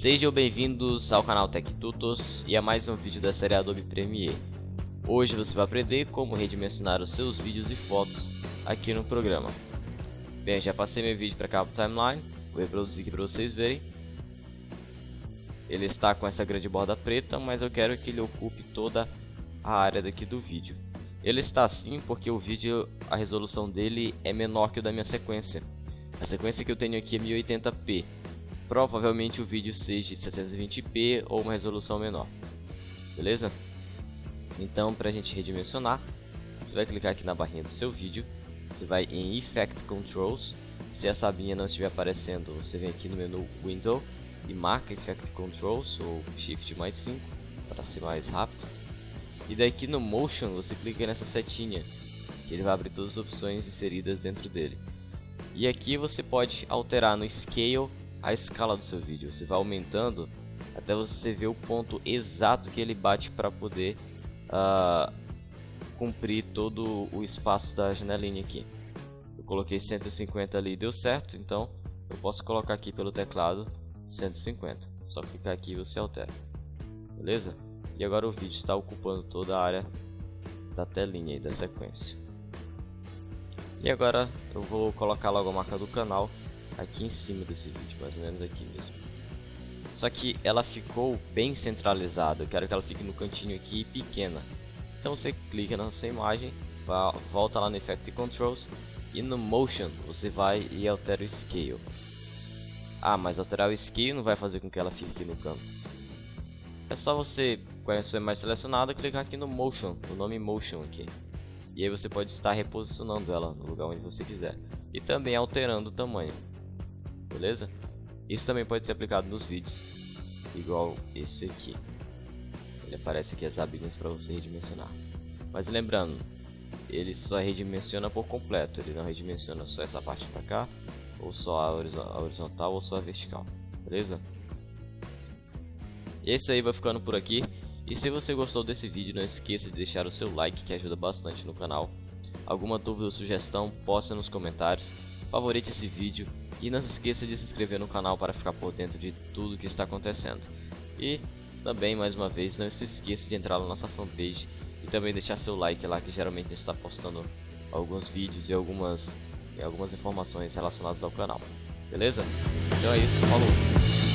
Sejam bem-vindos ao canal Tech Tutos e a mais um vídeo da série Adobe Premiere. Hoje você vai aprender como redimensionar os seus vídeos e fotos aqui no programa. Bem, já passei meu vídeo para cá para timeline, vou reproduzir aqui para vocês verem. Ele está com essa grande borda preta, mas eu quero que ele ocupe toda a área daqui do vídeo. Ele está assim porque o vídeo, a resolução dele é menor que o da minha sequência. A sequência que eu tenho aqui é 1080p. Provavelmente o vídeo seja de 720p ou uma resolução menor. Beleza? Então, para a gente redimensionar, você vai clicar aqui na barrinha do seu vídeo. Você vai em Effect Controls. Se essa abinha não estiver aparecendo, você vem aqui no menu Window e marca Effect Controls ou Shift mais 5 para ser mais rápido e daqui no Motion você clica nessa setinha, que ele vai abrir todas as opções inseridas dentro dele. E aqui você pode alterar no Scale a escala do seu vídeo. Você vai aumentando até você ver o ponto exato que ele bate para poder uh, cumprir todo o espaço da janelinha aqui. Eu coloquei 150 ali e deu certo, então eu posso colocar aqui pelo teclado 150. Só clicar aqui e você altera. Beleza? E agora o vídeo está ocupando toda a área da telinha e da sequência. E agora eu vou colocar logo a marca do canal aqui em cima desse vídeo, mais ou menos aqui mesmo. Só que ela ficou bem centralizada, eu quero que ela fique no cantinho aqui pequena. Então você clica na sua imagem, volta lá no Effect Controls e no Motion você vai e altera o Scale. Ah, mas alterar o Scale não vai fazer com que ela fique aqui no canto. É só você com a sua mais selecionada, clicar aqui no Motion, no nome Motion aqui. E aí você pode estar reposicionando ela no lugar onde você quiser. E também alterando o tamanho. Beleza? Isso também pode ser aplicado nos vídeos. Igual esse aqui. Ele aparece aqui as abinhas para você redimensionar. Mas lembrando, ele só redimensiona por completo. Ele não redimensiona só essa parte para cá, ou só a horizontal, ou só a vertical. Beleza? E é aí, vai ficando por aqui. E se você gostou desse vídeo, não esqueça de deixar o seu like que ajuda bastante no canal. Alguma dúvida ou sugestão, posta nos comentários. Favorite esse vídeo e não se esqueça de se inscrever no canal para ficar por dentro de tudo que está acontecendo. E também, mais uma vez, não se esqueça de entrar na nossa fanpage e também deixar seu like lá que geralmente está postando alguns vídeos e algumas, e algumas informações relacionadas ao canal. Beleza? Então é isso, falou!